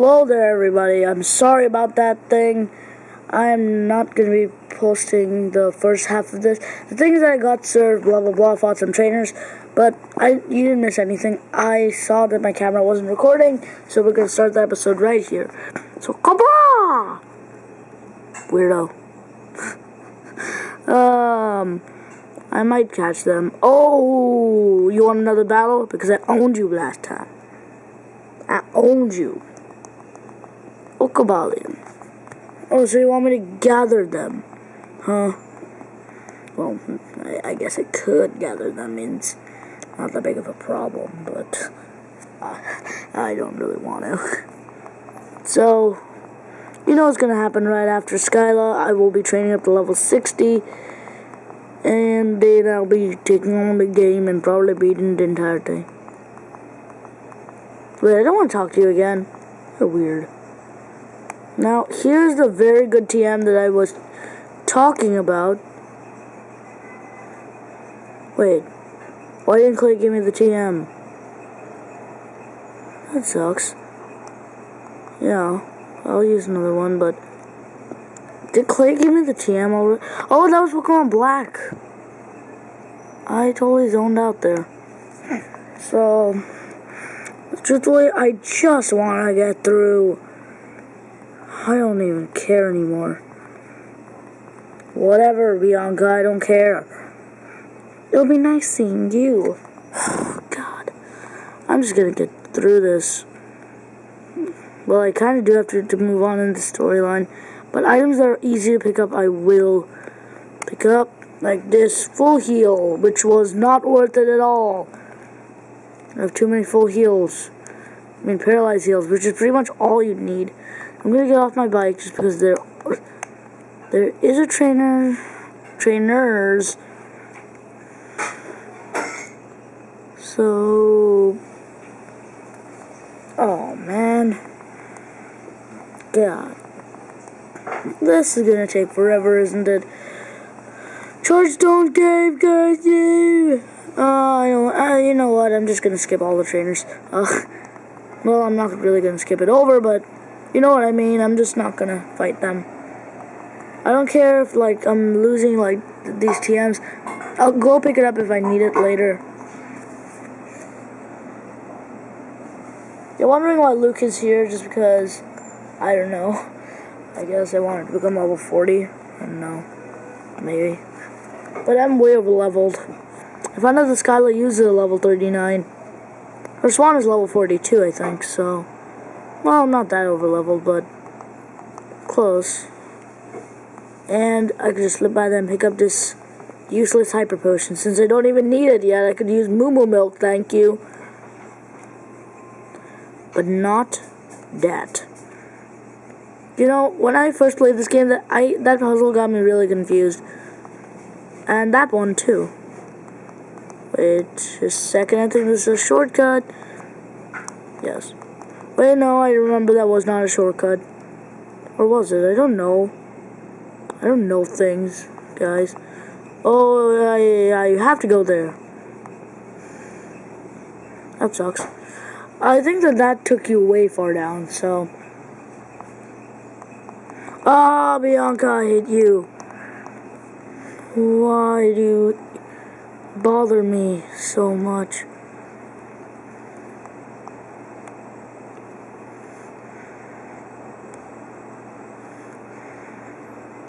Hello there, everybody. I'm sorry about that thing. I'm not going to be posting the first half of this. The things that I got served, blah, blah, blah, fought some trainers. But I, you didn't miss anything. I saw that my camera wasn't recording, so we're going to start the episode right here. So, kabra! Weirdo. um, I might catch them. Oh, you want another battle? Because I owned you last time. I owned you. Okabalian. Oh, so you want me to gather them? Huh? Well, I, I guess I could gather them. Means not that big of a problem, but uh, I don't really want to. So, you know what's going to happen right after Skyla. I will be training up to level 60. And then I'll be taking on the game and probably beating the entire thing. Wait, I don't want to talk to you again. You're weird. Now, here's the very good TM that I was talking about. Wait, why didn't Clay give me the TM? That sucks. Yeah, I'll use another one, but... Did Clay give me the TM already? Oh, that was Pokemon Black. I totally zoned out there. So, truthfully, I just want to get through I don't even care anymore. Whatever, Bianca, I don't care. It'll be nice seeing you. Oh, God. I'm just gonna get through this. Well, I kind of do have to, to move on in the storyline. But items that are easy to pick up, I will pick up. Like this full heal, which was not worth it at all. I have too many full heals. I mean, paralyzed heals, which is pretty much all you need. I'm gonna get off my bike just because there there is a trainer trainers. So oh man. God. This is gonna take forever isn't it? Chargestone Cave guys yeah. uh, I don't, uh, you know what? I'm just gonna skip all the trainers. Uh, well I'm not really gonna skip it over but you know what I mean? I'm just not gonna fight them. I don't care if, like, I'm losing, like, these TMs. I'll go pick it up if I need it later. You're wondering why Luke is here just because, I don't know. I guess I wanted to become level 40. I don't know. Maybe. But I'm way over leveled. If I out the Skyla uses a level 39. Her Swan is level 42, I think, so... Well, not that over leveled, but close. And I could just slip by them pick up this useless hyper potion. Since I don't even need it yet, I could use Moo Moo Milk, thank you. But not that. You know, when I first played this game, that I that puzzle got me really confused. And that one too. Wait a second, I think this is a shortcut. Yes. No, I remember that was not a shortcut. Or was it? I don't know. I don't know things, guys. Oh, I, yeah, have to go there. That sucks. I think that that took you way far down, so... Ah, Bianca, I hate you. Why do you bother me so much?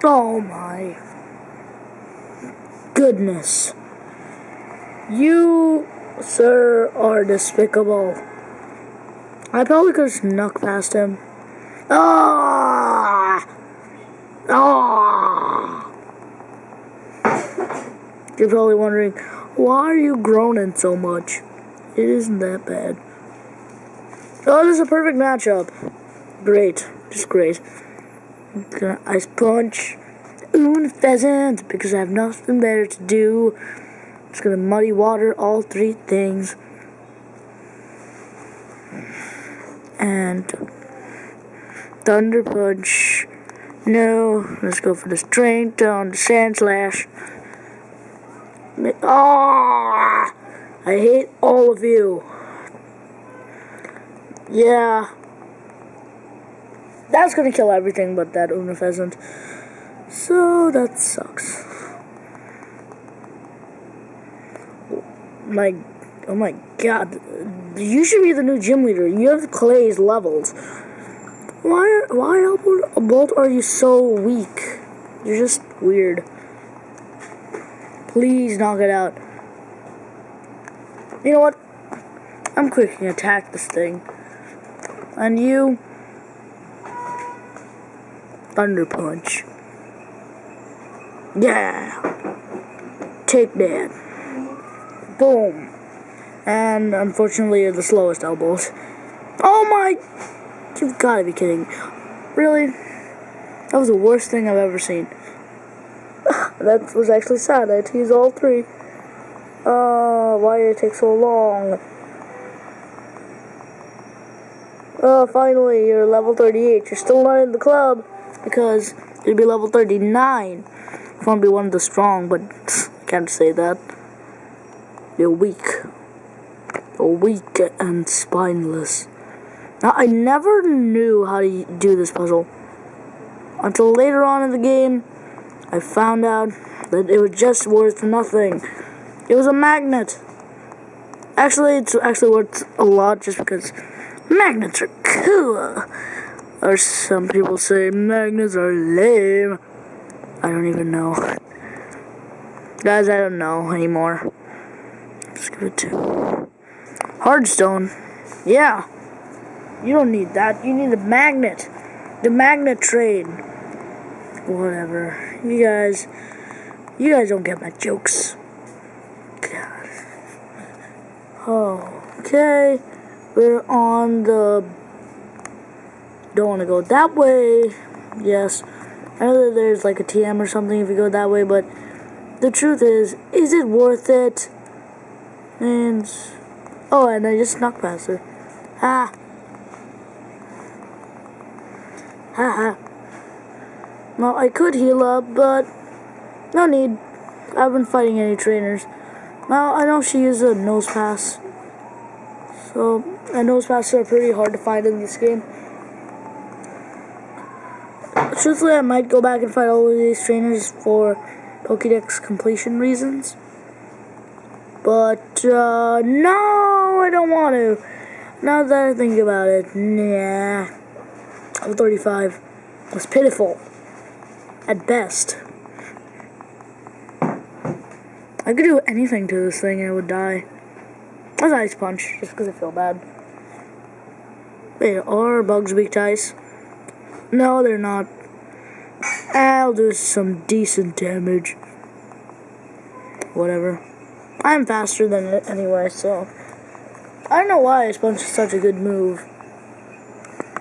Oh my goodness. You, sir, are despicable. I probably could have snuck past him. Ah! Ah! You're probably wondering, why are you groaning so much? It isn't that bad. Oh, this is a perfect matchup. Great. Just great. Ice punch. Unfezant, because I have nothing better to do. It's gonna muddy water all three things. And thunder punch. No, let's go for the strength on the Sandslash. Ah, I hate all of you. Yeah. That's gonna kill everything but that Unfezant. So that sucks. My, oh my god. You should be the new gym leader. You have Clay's levels. Why, why, Albert, are you so weak? You're just weird. Please knock it out. You know what? I'm quick and attack this thing. And you... Thunder Punch. Yeah! Take that. Boom. And unfortunately, you're the slowest elbows. Oh my... You've got to be kidding. Really? That was the worst thing I've ever seen. that was actually sad. I had to use all three. Uh, why did it take so long? Oh, finally, you're level 38. You're still not in the club because you'd be level 39 if to be one of the strong, but can't say that. You're weak. You're weak and spineless. Now, I never knew how to do this puzzle until later on in the game. I found out that it was just worth nothing. It was a magnet. Actually, it's actually worth a lot just because magnets are cool. Or some people say magnets are lame. I don't even know. Guys, I don't know anymore. Let's give it to Hardstone. Yeah. You don't need that. You need the magnet. The magnet train. Whatever. You guys, you guys don't get my jokes. God. Okay. We're on the. Don't want to go that way. Yes. I know that there's like a TM or something if you go that way, but the truth is, is it worth it? And. Oh, and I just snuck past her. Ah. ha. well, I could heal up, but no need. I haven't been fighting any trainers. Now, I know she uses a Nosepass. So, and Nosepasses are pretty hard to find in this game. Truthfully, I might go back and fight all of these trainers for Pokedex completion reasons. But, uh, no, I don't want to. Now that I think about it, nah. Level 35 was pitiful at best. I could do anything to this thing and it would die. That's Ice Punch, just because I feel bad. Wait, are bugs weak to ice? No, they're not. I'll do some decent damage. Whatever. I'm faster than it anyway, so... I don't know why Punch is such a good move.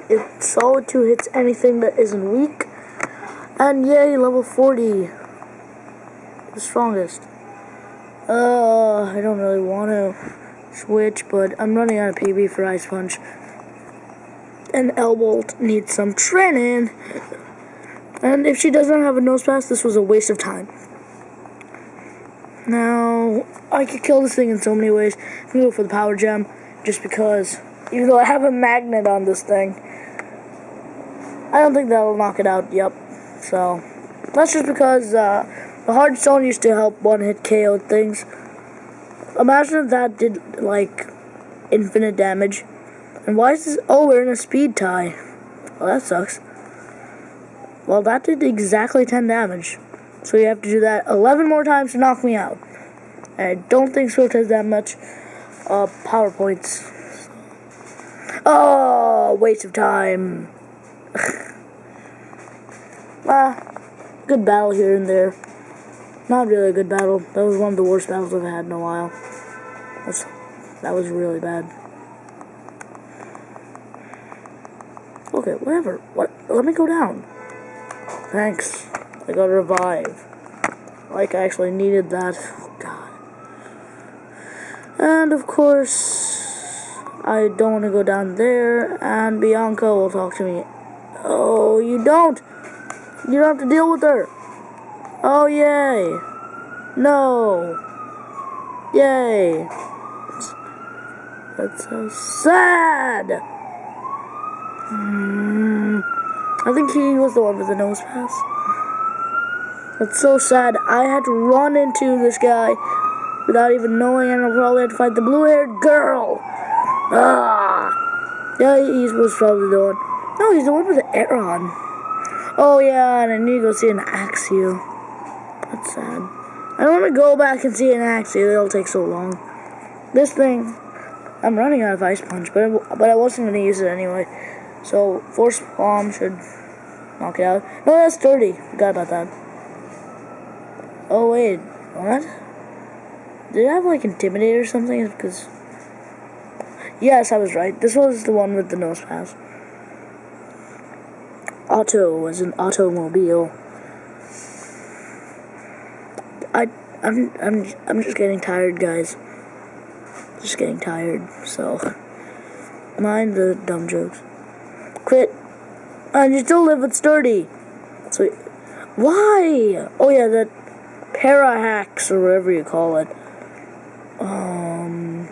It solid 2 hits anything that isn't weak. And yay, level 40. The strongest. Uh, I don't really want to switch, but I'm running out of PP for Ice Punch. And Elbolt needs some training. And if she doesn't have a Nosepass, this was a waste of time. Now, I could kill this thing in so many ways. I'm gonna go for the Power Gem, just because, even though I have a magnet on this thing, I don't think that'll knock it out, yep. So, that's just because uh, the hard stone used to help one-hit KO things. Imagine if that did, like, infinite damage. And why is this? Oh, we're in a speed tie. Well, that sucks. Well, that did exactly 10 damage. So you have to do that 11 more times to knock me out. And I don't think Swift has that much uh, power points. Oh, waste of time. ah, good battle here and there. Not really a good battle. That was one of the worst battles I've had in a while. That's, that was really bad. Okay, whatever. What? Let me go down. Thanks. I got revive. Like I actually needed that. Oh, God. And of course, I don't want to go down there, and Bianca will talk to me. Oh, you don't! You don't have to deal with her! Oh, yay! No! Yay! That's so sad! Mm. I think he was the one with the Nosepass. That's so sad. I had to run into this guy without even knowing, and I probably had to fight the blue-haired girl. Ah! Yeah, he was probably the one. No, he's the one with the Aeron. Oh, yeah, and I need to go see an Axew. That's sad. I don't want to go back and see an Axew. It'll take so long. This thing, I'm running out of Ice Punch, but, but I wasn't going to use it anyway. So, Force Palm should knock it out. No, that's 30. Forgot about that. Oh, wait. What? Did I have, like, Intimidate or something? Because... Yes, I was right. This was the one with the Nosepass. Auto was an automobile. I, I'm, I'm, I'm just getting tired, guys. Just getting tired, so... Mind the dumb jokes. Quit. And you still live with Sturdy. So, why? Oh yeah, that Parahax or whatever you call it. Um,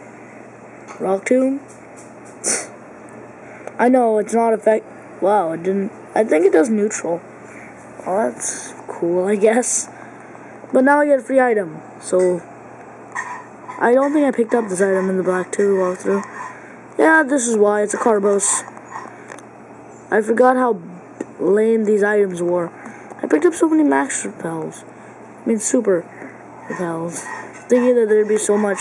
Rock Tomb. I know it's not effect. Wow, it didn't. I think it does neutral. Well, that's cool, I guess. But now I get a free item, so I don't think I picked up this item in the Black 2 walkthrough. Yeah, this is why. It's a Carbos. I forgot how lame these items were. I picked up so many max repels. I mean, super repels. Thinking that there'd be so much.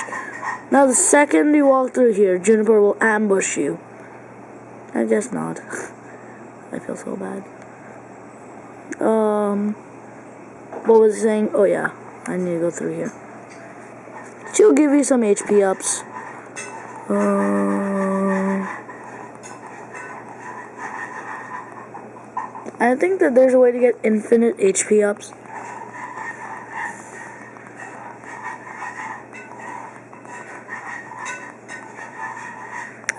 Now, the second you walk through here, Juniper will ambush you. I guess not. I feel so bad. Um, what was I saying? Oh, yeah. I need to go through here. She'll give you some HP ups. Um... I think that there's a way to get infinite HP ups.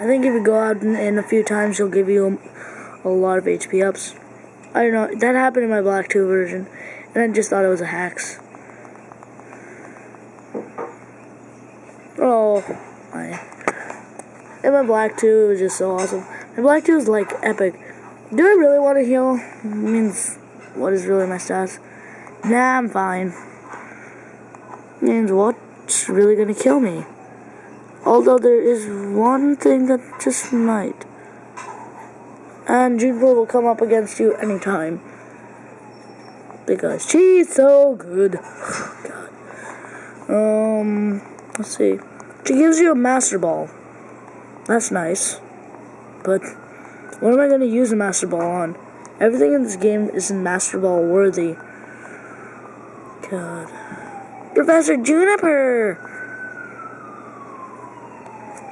I think if you go out in, a few times, he'll give you a, a, lot of HP ups. I don't know. That happened in my Black 2 version, and I just thought it was a hacks. Oh, my. In my Black 2, it was just so awesome. My Black 2 is like epic. Do I really want to heal? Means, what is really my stats? Nah, I'm fine. It means what's really gonna kill me? Although there is one thing that just might. And Juniper will come up against you anytime. Because she's so good. God. Um, let's see. She gives you a Master Ball. That's nice. But what am I going to use a Master Ball on? Everything in this game isn't Master Ball worthy. God. Professor Juniper!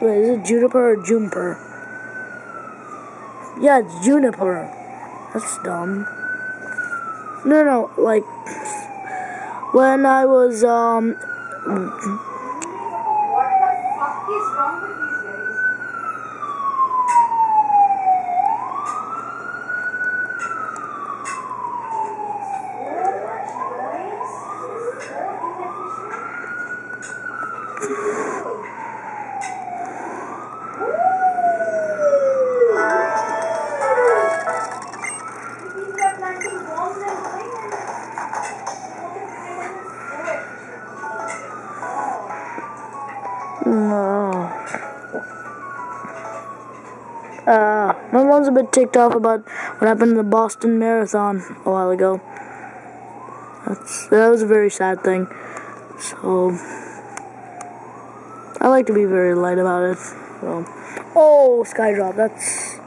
Wait, is it Juniper or Juniper? Yeah, it's Juniper. That's dumb. No, no, like, when I was, um, Uh, my mom's a bit ticked off about what happened in the Boston Marathon a while ago. That's, that was a very sad thing. So, I like to be very light about it. So, oh, Skydrop, that's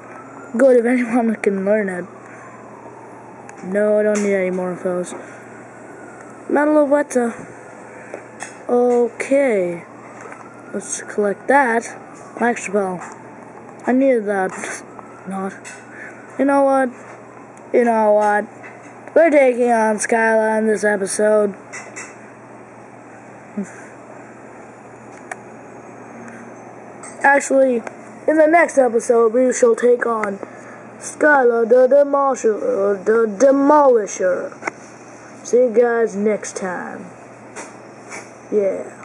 good if anyone can learn it. No, I don't need any more of those. Metal Okay. Let's collect that. Extra bell. I knew that. Not. You know what? You know what? We're taking on Skyline this episode. Actually, in the next episode, we shall take on Skyla the Demolisher. The Demolisher. See you guys next time. Yeah.